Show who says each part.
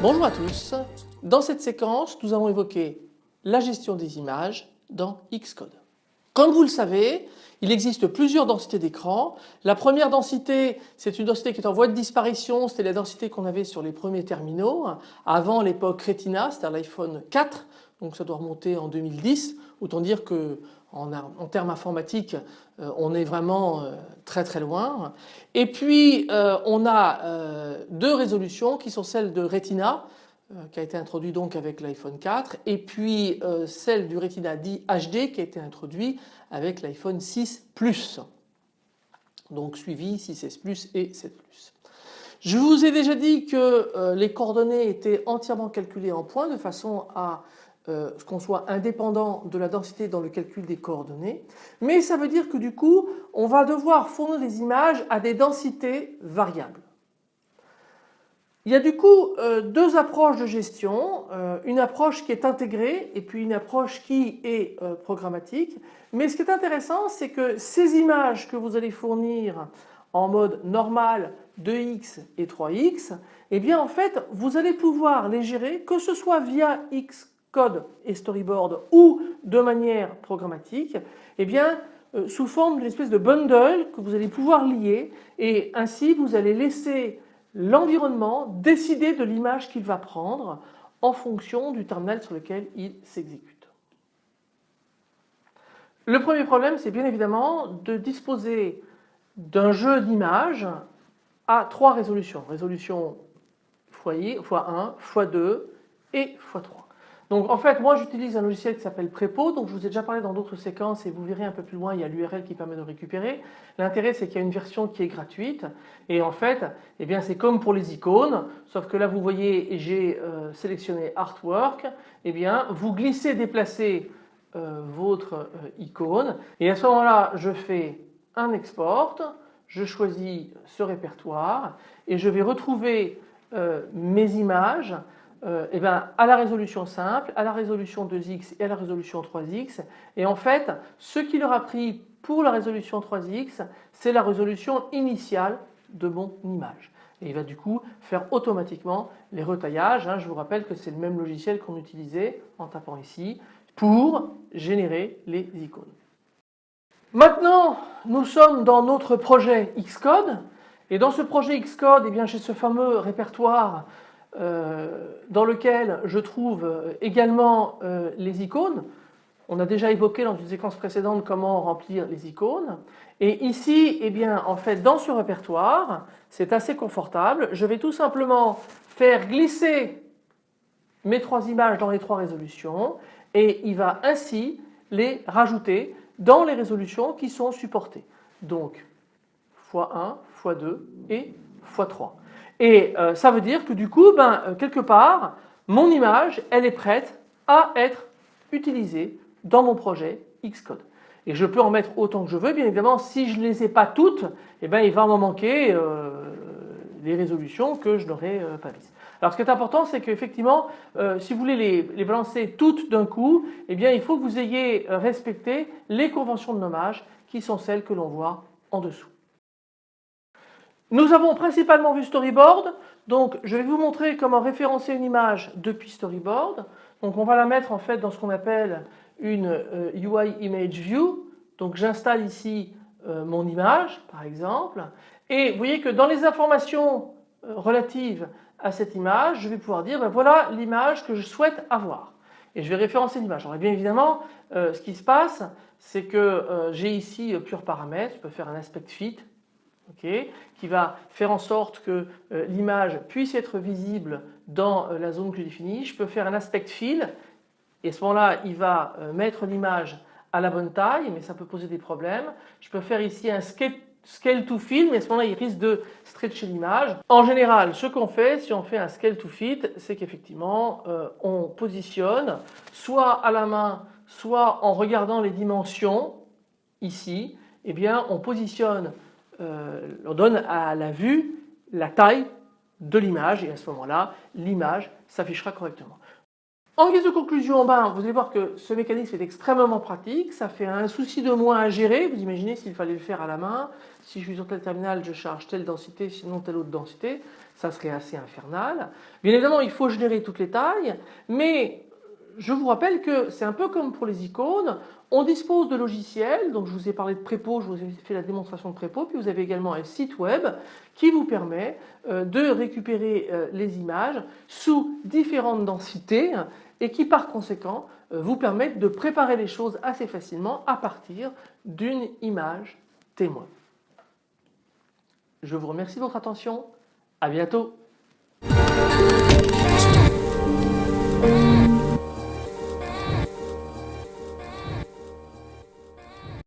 Speaker 1: Bonjour à tous. Dans cette séquence, nous avons évoqué la gestion des images dans Xcode. Comme vous le savez, il existe plusieurs densités d'écran. La première densité, c'est une densité qui est en voie de disparition. C'était la densité qu'on avait sur les premiers terminaux avant l'époque Retina, c'est-à-dire l'iPhone 4. Donc ça doit remonter en 2010. Autant dire que en, termes informatiques, euh, on est vraiment euh, très très loin. Et puis euh, on a deux résolutions qui sont celles de Retina qui a été introduit donc avec l'iPhone 4 et puis celle du Retina dit HD qui a été introduit avec l'iPhone 6 Plus. Donc suivi 6S Plus et 7 Plus. Je vous ai déjà dit que les coordonnées étaient entièrement calculées en points de façon à euh, qu'on soit indépendant de la densité dans le calcul des coordonnées, mais ça veut dire que du coup on va devoir fournir des images à des densités variables. Il y a du coup euh, deux approches de gestion, euh, une approche qui est intégrée et puis une approche qui est programmatique. Mais ce qui est intéressant c'est que ces images que vous allez fournir en mode normal 2x et 3x, eh bien en fait vous allez pouvoir les gérer que ce soit via x code et storyboard ou de manière programmatique, eh bien euh, sous forme d'une espèce de bundle que vous allez pouvoir lier et ainsi vous allez laisser l'environnement décider de l'image qu'il va prendre en fonction du terminal sur lequel il s'exécute. Le premier problème c'est bien évidemment de disposer d'un jeu d'images à trois résolutions. Résolution x1, x2 et x3. Donc en fait moi j'utilise un logiciel qui s'appelle Prepo, donc je vous ai déjà parlé dans d'autres séquences et vous verrez un peu plus loin il y a l'URL qui permet de récupérer. L'intérêt c'est qu'il y a une version qui est gratuite. Et en fait eh bien c'est comme pour les icônes sauf que là vous voyez j'ai euh, sélectionné Artwork, eh bien vous glissez déplacez euh, votre euh, icône. Et à ce moment-là je fais un export, je choisis ce répertoire et je vais retrouver mes images euh, eh ben, à la résolution simple, à la résolution 2x et à la résolution 3x. Et en fait, ce qu'il aura pris pour la résolution 3x, c'est la résolution initiale de mon image. Et il va du coup faire automatiquement les retaillages. Hein. Je vous rappelle que c'est le même logiciel qu'on utilisait en tapant ici pour générer les icônes. Maintenant, nous sommes dans notre projet Xcode. Et dans ce projet Xcode, eh j'ai ce fameux répertoire dans lequel je trouve euh, également euh, les icônes. On a déjà évoqué dans une séquence précédente comment remplir les icônes. Et ici, eh bien, en fait, dans ce répertoire, c'est assez confortable. Je vais tout simplement faire glisser mes trois images dans les trois résolutions et il va ainsi les rajouter dans les résolutions qui sont supportées. Donc x1, x2 et x3. Et euh, ça veut dire que du coup, ben, euh, quelque part, mon image, elle est prête à être utilisée dans mon projet Xcode. Et je peux en mettre autant que je veux, bien évidemment, si je ne les ai pas toutes, eh ben, il va m'en manquer euh, les résolutions que je n'aurais pas mises. Alors ce qui est important, c'est qu'effectivement, si vous voulez les, les balancer toutes d'un coup, eh il faut que vous ayez respecté les conventions de nommage qui sont celles que l'on voit en dessous. Nous avons principalement vu Storyboard, donc je vais vous montrer comment référencer une image depuis Storyboard. Donc on va la mettre en fait dans ce qu'on appelle une UI euh, Image View. Donc j'installe ici euh, mon image par exemple et vous voyez que dans les informations euh, relatives à cette image, je vais pouvoir dire ben voilà l'image que je souhaite avoir et je vais référencer l'image. Alors bien évidemment ce qui se passe c'est que j'ai ici plusieurs paramètres, je peux faire un aspect fit qui va faire en sorte que euh, l'image puisse être visible dans euh, la zone que je définis. Je peux faire un aspect fill et à ce moment-là il va euh, mettre l'image à la bonne taille mais ça peut poser des problèmes. Je peux faire ici un scale, to fill mais à ce moment-là il risque de stretcher l'image. En général ce qu'on fait si on fait un scale to fit c'est qu'effectivement on positionne soit à la main soit en regardant les dimensions ici eh bien on positionne euh, on donne à la vue la taille de l'image et à ce moment-là l'image s'affichera correctement. En guise de conclusion, ben, vous allez voir que ce mécanisme est extrêmement pratique, ça fait un souci de moins à gérer, vous imaginez s'il fallait le faire à la main, si je suis sur tel terminal je charge telle densité sinon telle autre densité, ça serait assez infernal. Bien évidemment il faut générer toutes les tailles, mais je vous rappelle que c'est un peu comme pour les icônes, on dispose de logiciels, donc je vous ai parlé de Prépo, je vous ai fait la démonstration de Prépo, puis vous avez également un site web qui vous permet euh, de récupérer euh, les images sous différentes densités et qui par conséquent euh, vous permettent de préparer les choses assez facilement à partir d'une image témoin. Je vous remercie de votre attention, à bientôt.